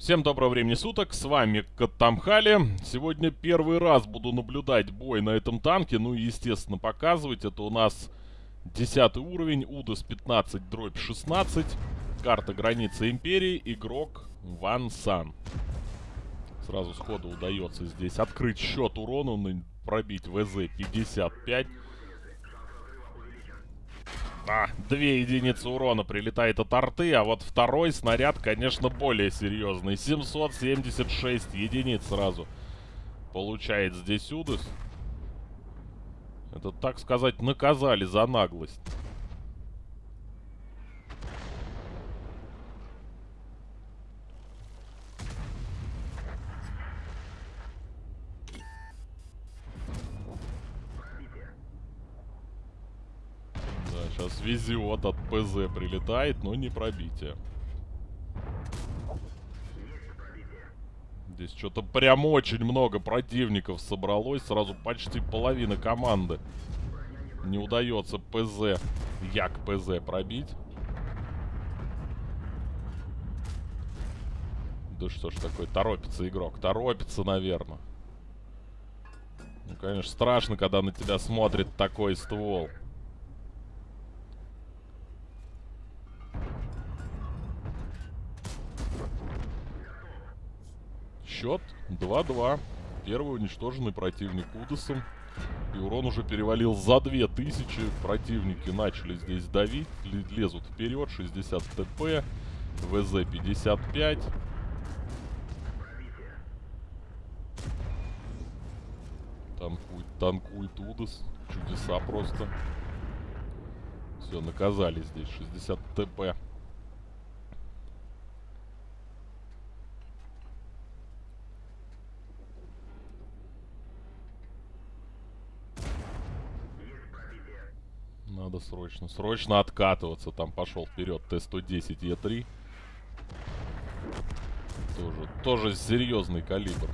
Всем доброго времени суток, с вами Катамхали. Сегодня первый раз буду наблюдать бой на этом танке, ну и естественно показывать. Это у нас 10 уровень, УДОС 15 дробь 16, карта границы Империи, игрок Ван Сан. Сразу сходу удается здесь открыть счет урону, пробить ВЗ-55. А, две единицы урона прилетает от арты, а вот второй снаряд, конечно, более серьезный. 776 единиц сразу получает здесь Удес. Это, так сказать, наказали за наглость. Сейчас везет от ПЗ прилетает, но не пробитие. Здесь что-то прям очень много противников собралось. Сразу почти половина команды. Не удается ПЗ, як ПЗ пробить. Да что ж такое, торопится игрок. Торопится, наверное. Ну, конечно, страшно, когда на тебя смотрит такой ствол. Счет 2-2. Первый уничтоженный противник Удосом. И урон уже перевалил за 2000. Противники начали здесь давить. Лезут вперед. 60 ТП. ВЗ 55. Танкует, танкует Удос. Чудеса просто. Все, наказали здесь. 60 ТП. Срочно, срочно откатываться. Там пошел вперед Т-110 Е3. Тоже, тоже серьезный калибр.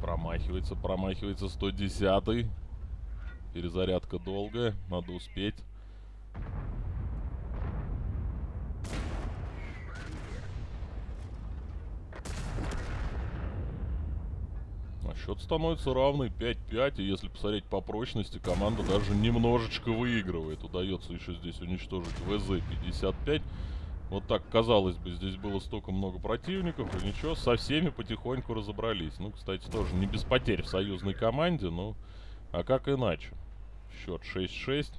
Промахивается, промахивается 110 -й. Перезарядка долгая, надо успеть. Счет становится равный 5-5, и если посмотреть по прочности, команда даже немножечко выигрывает. Удается еще здесь уничтожить ВЗ-55. Вот так, казалось бы, здесь было столько много противников, и ничего, со всеми потихоньку разобрались. Ну, кстати, тоже не без потерь в союзной команде, ну, а как иначе? Счет 6-6.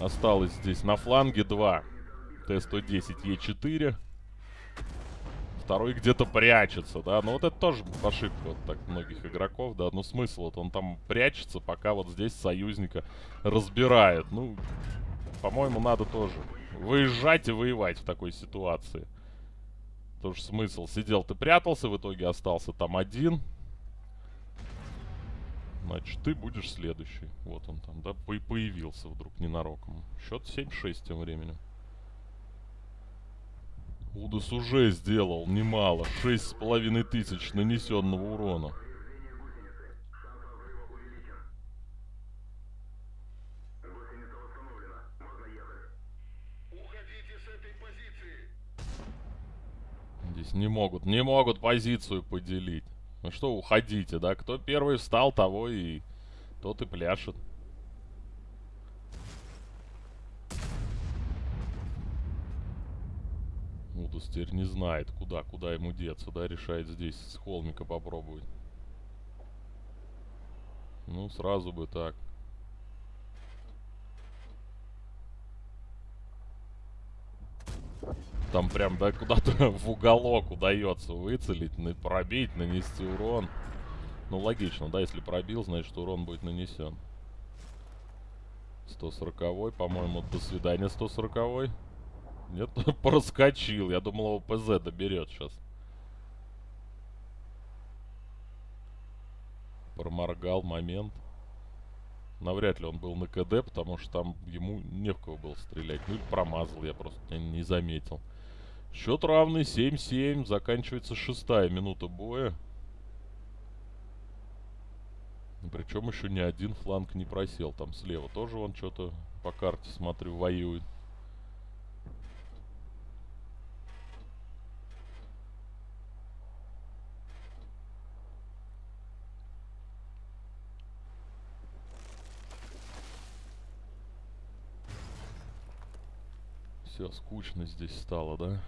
Осталось здесь на фланге 2 Т-110Е4 второй где-то прячется, да. Ну вот это тоже ошибка вот так многих игроков, да. Ну смысл, вот он там прячется, пока вот здесь союзника разбирает. Ну, по-моему, надо тоже выезжать и воевать в такой ситуации. Тоже смысл. Сидел ты прятался, в итоге остался там один. Значит, ты будешь следующий. Вот он там, да, появился вдруг ненароком. Счет 7-6 тем временем. Удас уже сделал немало. Шесть с половиной тысяч нанесенного урона. Здесь не могут, не могут позицию поделить. Ну что, уходите, да? Кто первый встал, того и... Тот и пляшет. Удус теперь не знает, куда, куда ему деться, да, решает здесь с холмика попробовать. Ну, сразу бы так. Там прям, да, куда-то в уголок удается выцелить, пробить, нанести урон. Ну, логично, да, если пробил, значит урон будет нанесен. 140 по-моему, до свидания 140 -й. Нет, проскочил. Я думал, его ПЗ доберет сейчас. Проморгал момент. Навряд ли он был на КД, потому что там ему не в кого было стрелять. Ну или промазал, я просто не заметил. Счет равный 7-7. Заканчивается шестая минута боя. Причем еще ни один фланг не просел. Там слева тоже он что-то по карте, смотрю, воюет. Все, скучно здесь стало, да?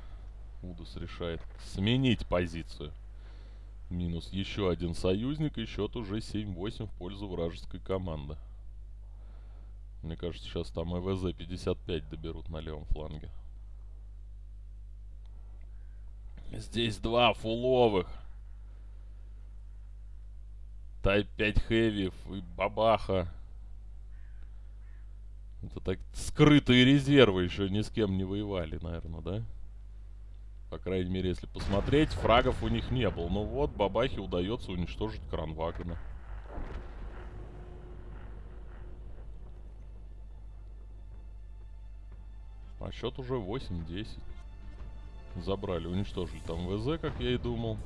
Удус решает сменить позицию. Минус еще один союзник, и счет уже 7-8 в пользу вражеской команды. Мне кажется, сейчас там ЭВЗ 55 доберут на левом фланге. Здесь два фуловых. Тайп 5 Хэви и Бабаха. Это так скрытые резервы еще ни с кем не воевали, наверное, да? По крайней мере, если посмотреть, фрагов у них не было. Но вот Бабахе удается уничтожить кранвагона. А счет уже 8-10. Забрали, уничтожили там ВЗ, как я и думал.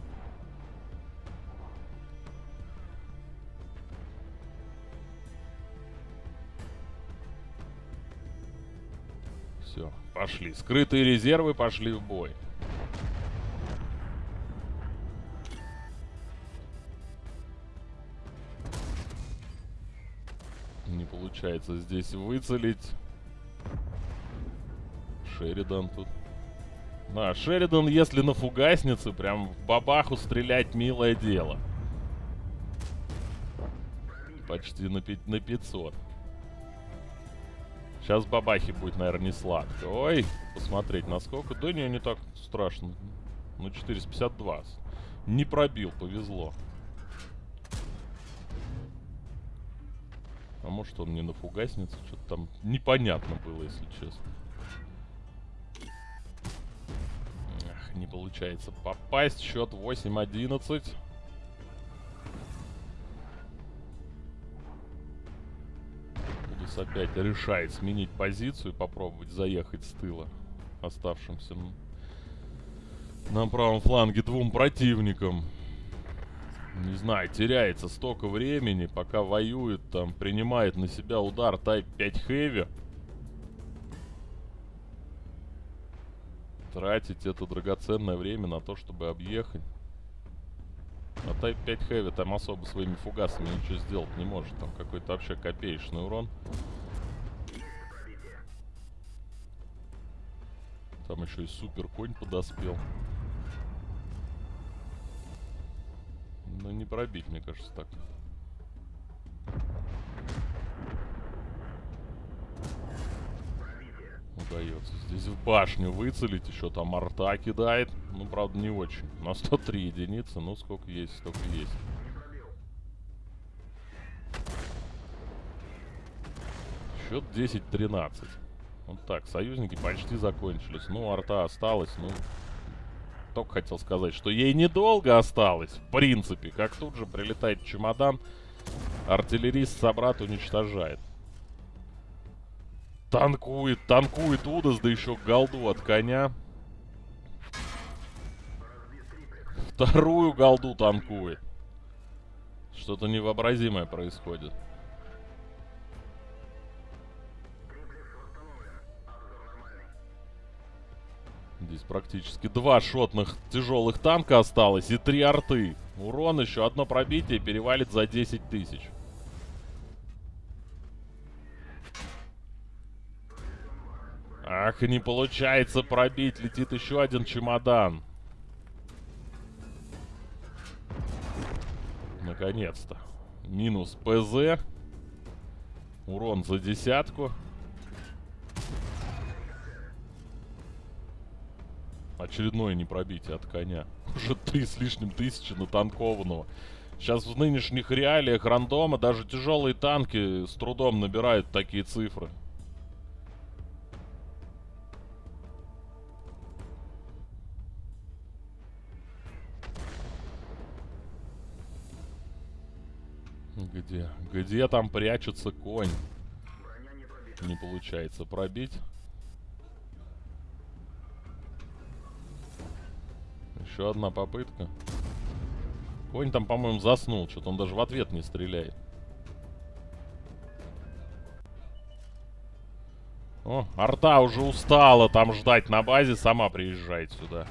Пошли. Скрытые резервы пошли в бой. Не получается здесь выцелить. Шеридан тут. А, Шеридан, если на фугаснице, прям в бабаху стрелять милое дело. Почти на, на 500. Сейчас бабахи будет, наверное, не сладко. Ой, посмотреть насколько. Да не, не так страшно. Ну, 452. Не пробил, повезло. А может он не на фугаснице? Что-то там непонятно было, если честно. Эх, не получается попасть. Счет 8-11. Удус опять решает сменить позицию и попробовать заехать с тыла оставшимся на правом фланге двум противникам. Не знаю, теряется столько времени, пока воюет, там, принимает на себя удар Type 5 Heavy. Тратить это драгоценное время на то, чтобы объехать. А Type 5 Heavy там особо своими фугасами ничего сделать не может. Там какой-то вообще копеечный урон. Там еще и супер конь подоспел. Ну не пробить, мне кажется, так. Удается здесь в башню выцелить, еще там арта кидает. Ну, правда, не очень. На 103 единицы, ну сколько есть, столько есть. Счет 10-13. Вот так, союзники почти закончились. Ну, арта осталась, ну, только хотел сказать, что ей недолго осталось, в принципе. Как тут же прилетает чемодан, артиллерист собрат уничтожает. Танкует, танкует Удас, да еще голду от коня. Вторую голду танкует. Что-то невообразимое происходит. Здесь практически два шотных тяжелых танка осталось и три арты. Урон еще одно пробитие перевалит за 10 тысяч. Ах, не получается пробить. Летит еще один чемодан. Наконец-то. Минус ПЗ. Урон за десятку. Очередное непробитие от коня. Уже три с лишним тысячи натанкованного. Сейчас в нынешних реалиях рандома даже тяжелые танки с трудом набирают такие цифры. Где? Где там прячется конь? Не, не получается пробить. Еще одна попытка. Конь там, по-моему, заснул. Что-то он даже в ответ не стреляет. О, арта уже устала там ждать на базе. Сама приезжает сюда.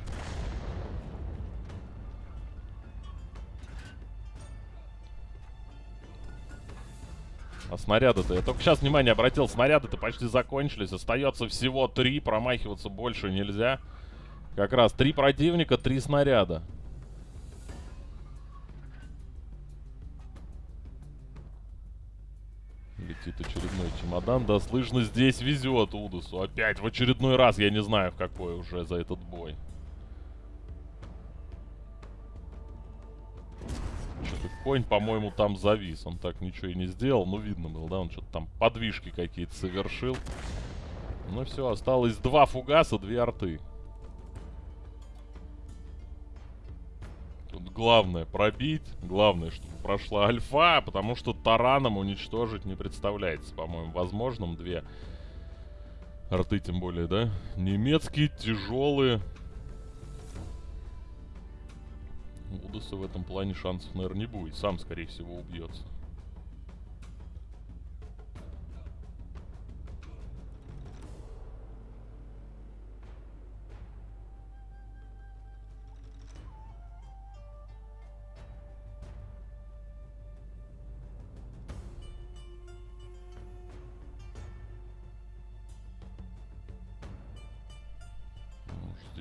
А снаряды-то... Я только сейчас внимание обратил, снаряды-то почти закончились. Остается всего три, промахиваться больше нельзя. Как раз три противника, три снаряда. Летит очередной чемодан. Да, слышно, здесь везет Удусу. Опять в очередной раз, я не знаю в какой уже за этот бой. Конь, по-моему, там завис. Он так ничего и не сделал. Ну, видно было, да? Он что-то там подвижки какие-то совершил. Ну все, осталось два фугаса, две арты. Тут главное пробить. Главное, чтобы прошла альфа, потому что тараном уничтожить не представляется, по-моему, возможным. Две арты, тем более, да? Немецкие, тяжелые. Удаса в этом плане шансов, наверное, не будет. Сам, скорее всего, убьется.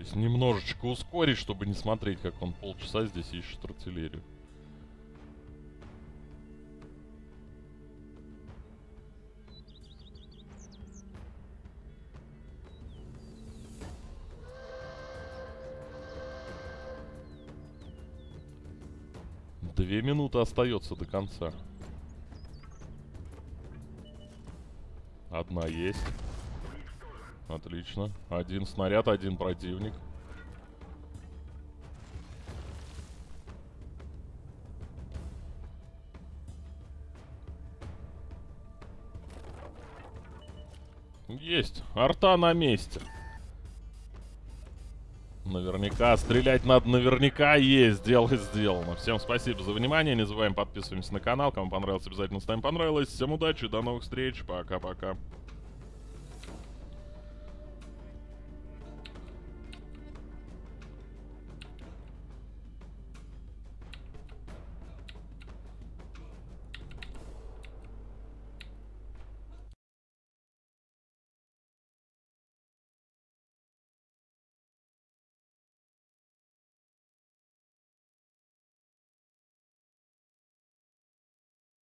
Здесь немножечко ускорить, чтобы не смотреть, как он полчаса здесь ищет артиллерию. Две минуты остается до конца. Одна есть. Отлично. Один снаряд, один противник. Есть. Арта на месте. Наверняка. Стрелять надо наверняка. Есть. Дело сделано. Всем спасибо за внимание. Не забываем подписываемся на канал. Кому понравилось, обязательно ставим понравилось. Всем удачи. До новых встреч. Пока-пока.